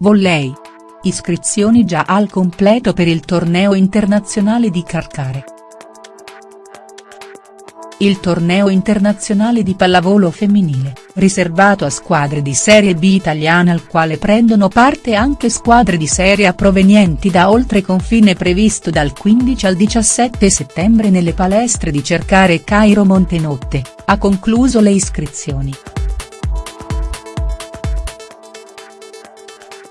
Volley. Iscrizioni già al completo per il torneo internazionale di Carcare. Il torneo internazionale di pallavolo femminile, riservato a squadre di Serie B italiane al quale prendono parte anche squadre di Serie A provenienti da oltre confine previsto dal 15 al 17 settembre nelle palestre di Cercare Cairo Montenotte, ha concluso le iscrizioni.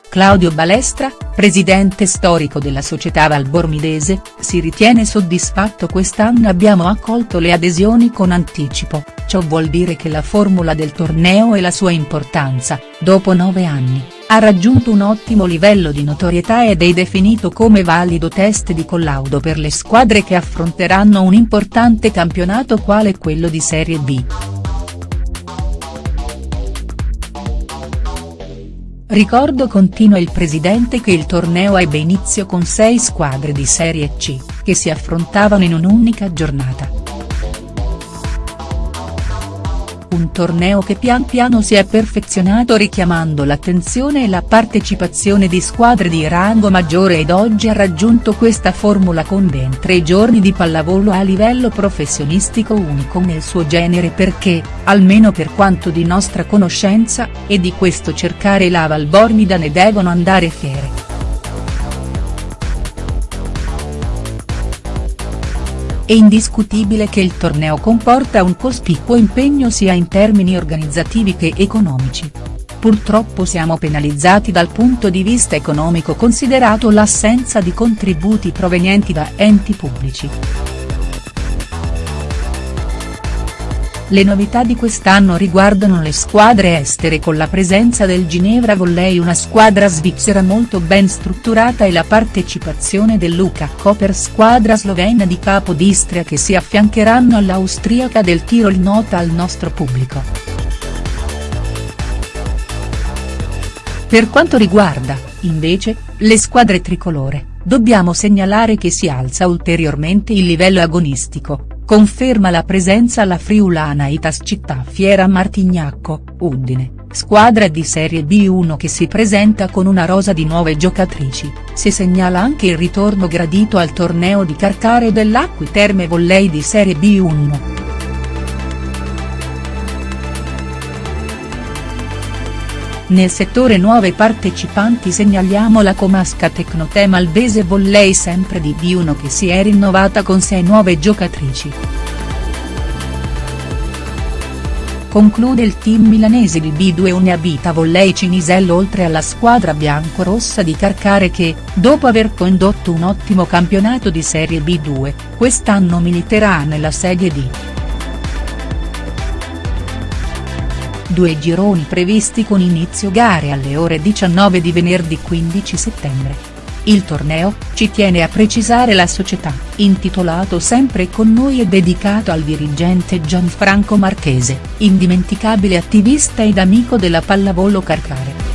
Claudio Balestra, presidente storico della società Valbormidese, si ritiene soddisfatto quest'anno abbiamo accolto le adesioni con anticipo, ciò vuol dire che la formula del torneo e la sua importanza, dopo nove anni, ha raggiunto un ottimo livello di notorietà ed è definito come valido test di collaudo per le squadre che affronteranno un importante campionato quale quello di Serie B. Ricordo continua il presidente che il torneo ebbe inizio con sei squadre di Serie C, che si affrontavano in un'unica giornata. Un torneo che pian piano si è perfezionato richiamando l'attenzione e la partecipazione di squadre di rango maggiore ed oggi ha raggiunto questa formula con ben tre giorni di pallavolo a livello professionistico unico nel suo genere perché, almeno per quanto di nostra conoscenza, e di questo cercare la Valbormida ne devono andare fiere. È indiscutibile che il torneo comporta un cospicuo impegno sia in termini organizzativi che economici. Purtroppo siamo penalizzati dal punto di vista economico considerato l'assenza di contributi provenienti da enti pubblici. Le novità di quest'anno riguardano le squadre estere con la presenza del Ginevra Volley una squadra svizzera molto ben strutturata e la partecipazione del Luca Koper squadra slovena di Capodistria che si affiancheranno all'austriaca del Tirol nota al nostro pubblico. Per quanto riguarda, invece, le squadre tricolore, dobbiamo segnalare che si alza ulteriormente il livello agonistico, conferma la presenza alla friulana Itas Città Fiera Martignacco, Udine, squadra di Serie B1 che si presenta con una rosa di nuove giocatrici, si segnala anche il ritorno gradito al torneo di Carcare dell'Acqui Terme Volley di Serie B1. Nel settore nuove partecipanti segnaliamo la Comasca Tecnotema Albese Volley sempre di B1 che si è rinnovata con sei nuove giocatrici. Conclude il team milanese di B2 Uniabita Volley Cinisello oltre alla squadra biancorossa di Carcare che, dopo aver condotto un ottimo campionato di Serie B2, quest'anno militerà nella Serie D. Due gironi previsti con inizio gare alle ore 19 di venerdì 15 settembre. Il torneo, ci tiene a precisare la società, intitolato Sempre con noi e dedicato al dirigente Gianfranco Marchese, indimenticabile attivista ed amico della pallavolo Carcare.